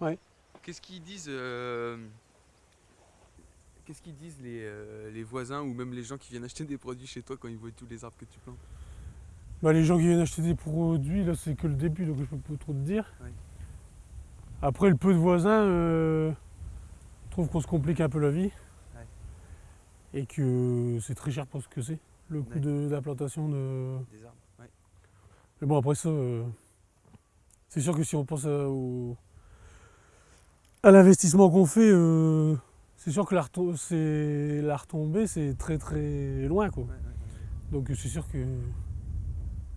Ouais. Qu'est-ce qu'ils disent euh, Qu'est-ce qu'ils disent les, euh, les voisins ou même les gens qui viennent acheter des produits chez toi quand ils voient tous les arbres que tu plantes? Bah, les gens qui viennent acheter des produits, là c'est que le début donc je peux pas trop te dire. Ouais. Après le peu de voisins, euh, trouvent qu'on se complique un peu la vie. Ouais. Et que c'est très cher pour ce que c'est, le coût Ouais. de d'implantation de. Des arbres. Mais bon après ça, euh, c'est sûr que si on pense à, au- à l'investissement qu'on fait, euh, c'est sûr que la, retombée c'est très très loin quoi. Donc c'est sûr que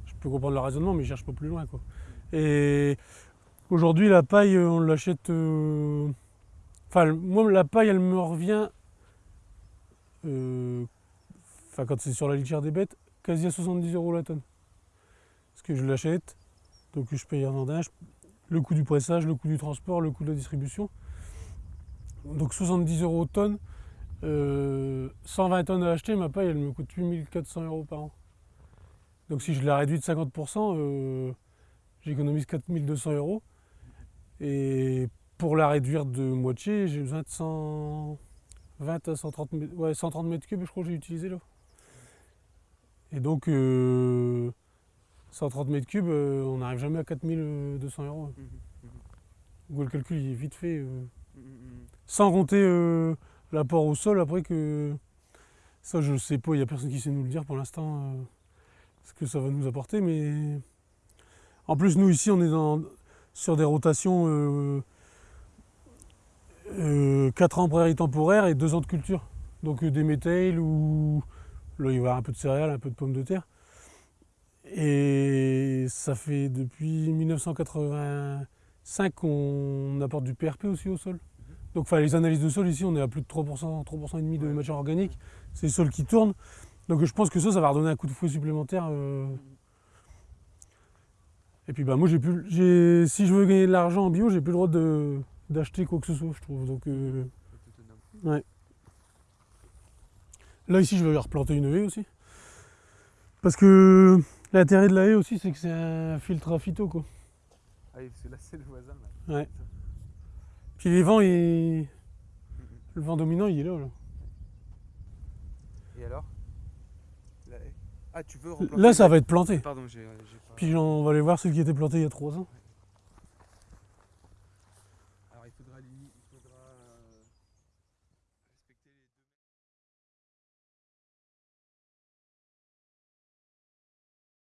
je peux comprendre le raisonnement, mais je cherche pas plus loin. Quoi. Et aujourd'hui, la paille, euh, on l'achète. euh, Enfin, moi, la paille, elle me revient. euh, Enfin, quand c'est sur la litière des bêtes, quasi à 70 euros la tonne. Parce que je l'achète, donc je paye un vendage, le coût du pressage, le coût du transport, le coût de la distribution. Donc 70 euros tonne. Euh, 120 tonnes à acheter, ma paille, elle me coûte 8400 euros par an. Donc si je la réduis de 50%, euh, j'économise 4200 euros. Et pour la réduire de moitié, j'ai besoin de 120 à 130 mètres, ouais, 130 mètres cubes, je crois que j'ai utilisé là. Et donc, euh, 130 mètres cubes, euh, on n'arrive jamais à 4200 euros. Mhm, mhm, Donc le calcul il est vite fait. euh, mhm, sans compter euh, l'apport au sol après que ça je sais pas, il n'y a personne qui sait nous le dire pour l'instant ce que ça va nous apporter mais en plus nous ici on est dans, sur des rotations euh, 4 ans prairie temporaire et 2 ans de culture. Donc des métails ou là il va y avoir un peu de céréales, un peu de pommes de terre. Et ça fait depuis 1985 qu'on apporte du PRP aussi au sol. Donc enfin, les analyses de sol ici, on est à plus de 3%, 3% et demi de Ouais. matière organique. C'est le sol qui tourne. Donc je pense que ça, ça va redonner un coup de fouet supplémentaire. euh. Et puis bah moi j'ai plus, j'ai, si je veux gagner de l'argent en bio, j'ai plus le droit de, d'acheter quoi que ce soit, je trouve. Donc euh, Autonome. là ici, je vais replanter une haie aussi. Parce que L'intérêt de la haie aussi, c'est que c'est un filtre à phyto, quoi. Ah, c'est là, c'est le voisin, là. Ouais. Puis les vents, le vent dominant, il est là, là. Et alors? La haie. Ah, tu veux Là, ça va être planté. Pardon, euh, j'ai... Pas... Puis on va aller voir celle qui était plantée il y a trois ans. Alors, il faudra... Il faudra... Euh,